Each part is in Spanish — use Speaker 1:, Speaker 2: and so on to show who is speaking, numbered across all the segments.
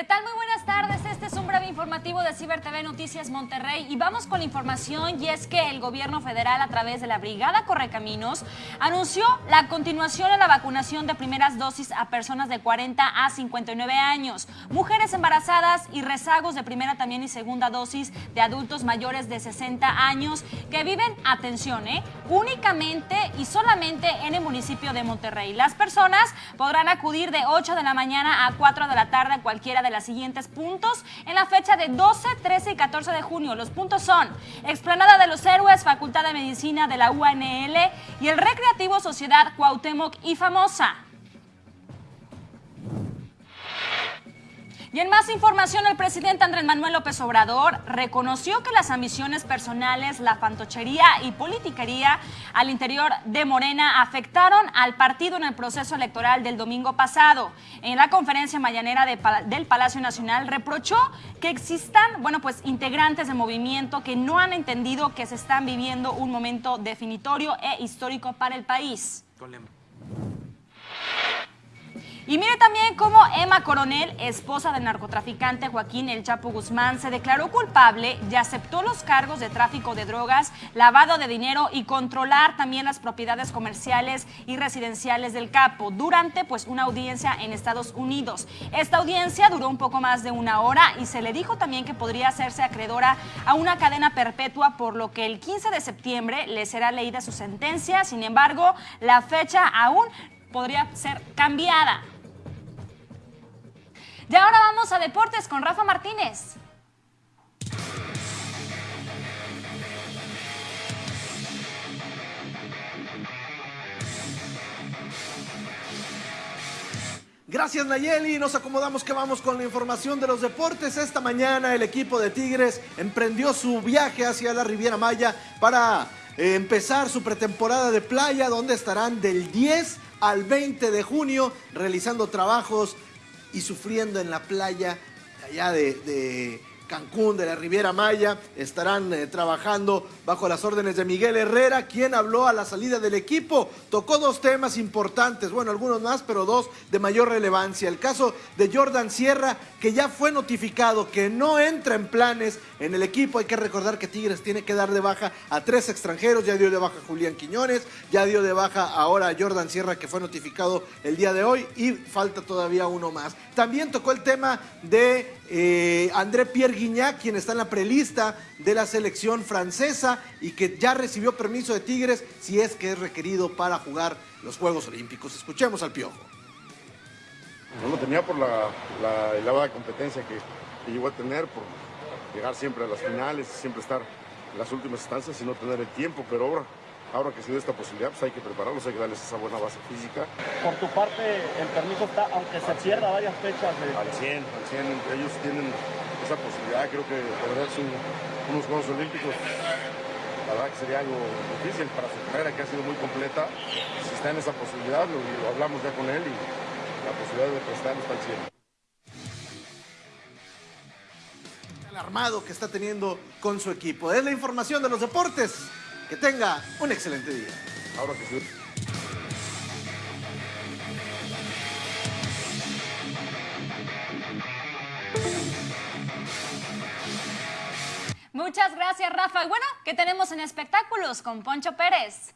Speaker 1: ¿Qué tal? Muy buenas tardes. Este es un breve informativo de Ciber TV Noticias Monterrey y vamos con la información y es que el gobierno federal a través de la Brigada Correcaminos anunció la continuación de la vacunación de primeras dosis a personas de 40 a 59 años, mujeres embarazadas y rezagos de primera también y segunda dosis de adultos mayores de 60 años que viven, atención, ¿eh? únicamente y solamente en el municipio de Monterrey. Las personas podrán acudir de 8 de la mañana a 4 de la tarde a cualquiera de las siguientes puntos en la fecha de 12, 13 y 14 de junio. Los puntos son Explanada de los Héroes, Facultad de Medicina de la UNL y el Recreativo Sociedad Cuauhtémoc y Famosa. Y en más información, el presidente Andrés Manuel López Obrador reconoció que las ambiciones personales, la fantochería y politiquería al interior de Morena afectaron al partido en el proceso electoral del domingo pasado. En la conferencia mañanera del Palacio Nacional reprochó que existan, bueno, pues integrantes del movimiento que no han entendido que se están viviendo un momento definitorio e histórico para el país. Y mire también cómo Emma Coronel, esposa del narcotraficante Joaquín El Chapo Guzmán, se declaró culpable y aceptó los cargos de tráfico de drogas, lavado de dinero y controlar también las propiedades comerciales y residenciales del capo durante pues una audiencia en Estados Unidos. Esta audiencia duró un poco más de una hora y se le dijo también que podría hacerse acreedora a una cadena perpetua por lo que el 15 de septiembre le será leída su sentencia. Sin embargo, la fecha aún podría ser cambiada. Y ahora vamos a deportes con Rafa Martínez.
Speaker 2: Gracias Nayeli, nos acomodamos que vamos con la información de los deportes. Esta mañana el equipo de Tigres emprendió su viaje hacia la Riviera Maya para eh, empezar su pretemporada de playa donde estarán del 10 al 20 de junio realizando trabajos y sufriendo en la playa allá de, Cancún, de la Riviera Maya, estarán eh, trabajando bajo las órdenes de Miguel Herrera, quien habló a la salida del equipo. Tocó dos temas importantes, bueno, algunos más, pero dos de mayor relevancia. El caso de Jordan Sierra, que ya fue notificado que no entra en planes en el equipo. Hay que recordar que Tigres tiene que dar de baja a tres extranjeros. Ya dio de baja Julián Quiñones, ya dio de baja ahora a Jordan Sierra, que fue notificado el día de hoy, y falta todavía uno más. También tocó el tema de eh, André Pierre Guignac, quien está en la prelista de la selección francesa y que ya recibió permiso de Tigres si es que es requerido para jugar los Juegos Olímpicos. Escuchemos al Piojo.
Speaker 3: No lo tenía por la, la elevada competencia que, que llegó a tener, por llegar siempre a las finales, siempre estar en las últimas instancias y no tener el tiempo, pero ahora, ahora que se dio esta posibilidad, pues hay que prepararlos, hay que darles esa buena base física.
Speaker 4: Por tu parte, el permiso está, aunque se pierda varias fechas. De...
Speaker 3: Al 100, al 100, ellos tienen esa posibilidad, creo que de verdad son unos Juegos Olímpicos, la verdad que sería algo difícil para su carrera, que ha sido muy completa, si está en esa posibilidad, lo, lo hablamos ya con él y la posibilidad de prestarlo está al 100.
Speaker 2: armado que está teniendo con su equipo. Es la información de los deportes. Que tenga un excelente día.
Speaker 3: Ahora que sí.
Speaker 1: Muchas gracias, Rafa. Y bueno, ¿qué tenemos en espectáculos con Poncho Pérez?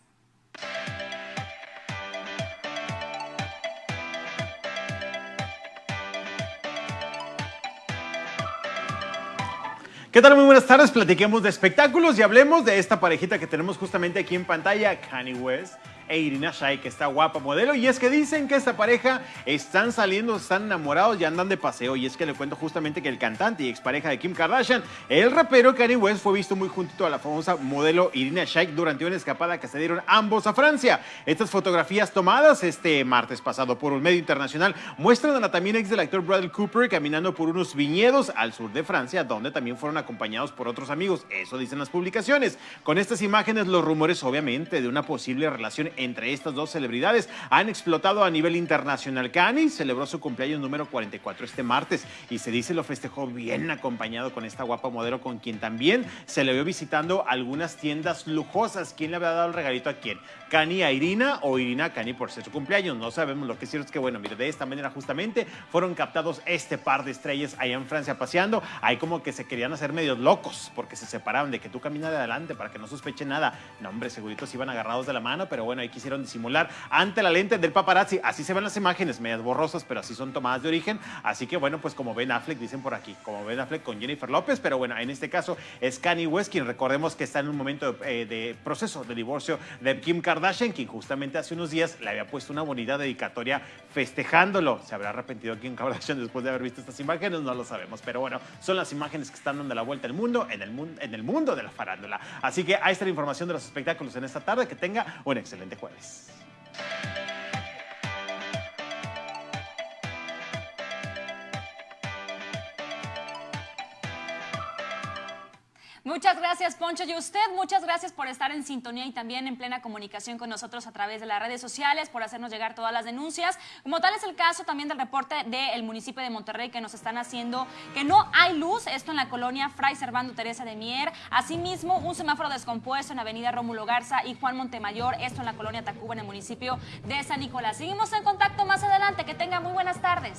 Speaker 5: ¿Qué tal? Muy buenas tardes. Platiquemos de espectáculos y hablemos de esta parejita que tenemos justamente aquí en pantalla, Kanye West e Irina Shayk, que está guapa modelo. Y es que dicen que esta pareja están saliendo, están enamorados y andan de paseo. Y es que le cuento justamente que el cantante y expareja de Kim Kardashian, el rapero Kanye West, fue visto muy juntito a la famosa modelo Irina Shayk durante una escapada que se dieron ambos a Francia. Estas fotografías tomadas este martes pasado por un medio internacional muestran a la también ex del actor Bradley Cooper caminando por unos viñedos al sur de Francia, donde también fueron acompañados por otros amigos. Eso dicen las publicaciones. Con estas imágenes, los rumores, obviamente, de una posible relación entre estas dos celebridades han explotado a nivel internacional. Kanye celebró su cumpleaños número 44 este martes y se dice lo festejó bien acompañado con esta guapa modelo con quien también se le vio visitando algunas tiendas lujosas. ¿Quién le había dado el regalito a quién? ¿Kanye a Irina o Irina a Kanye por ser su cumpleaños? No sabemos. Lo que es cierto es que, bueno, mire, de esta manera justamente fueron captados este par de estrellas allá en Francia paseando. Ahí como que se querían hacer medios locos porque se separaron de que tú caminas de adelante para que no sospeche nada. No, hombre, seguritos iban agarrados de la mano, pero bueno, ahí quisieron disimular ante la lente del paparazzi. Así se ven las imágenes, medias borrosas, pero así son tomadas de origen. Así que bueno, pues como Ben Affleck, dicen por aquí, como Ben Affleck con Jennifer López, pero bueno, en este caso es Kanye West, quien recordemos que está en un momento de, eh, de proceso de divorcio de Kim Kardashian, quien justamente hace unos días le había puesto una bonita dedicatoria festejándolo. ¿Se habrá arrepentido Kim Kardashian después de haber visto estas imágenes? No lo sabemos, pero bueno, son las imágenes que están dando la vuelta al mundo, en el, mundo, en el mundo de la farándula. Así que ahí está la información de los espectáculos en esta tarde. Que tenga un excelente jueves.
Speaker 1: Muchas gracias, Poncho. Y usted, muchas gracias por estar en sintonía y también en plena comunicación con nosotros a través de las redes sociales, por hacernos llegar todas las denuncias. Como tal es el caso también del reporte del municipio de Monterrey que nos están haciendo que no hay luz, esto en la colonia Fray Servando Teresa de Mier. Asimismo, un semáforo descompuesto en Avenida Rómulo Garza y Juan Montemayor, esto en la colonia Tacuba, en el municipio de San Nicolás. Seguimos en contacto más adelante. Que tengan muy buenas tardes.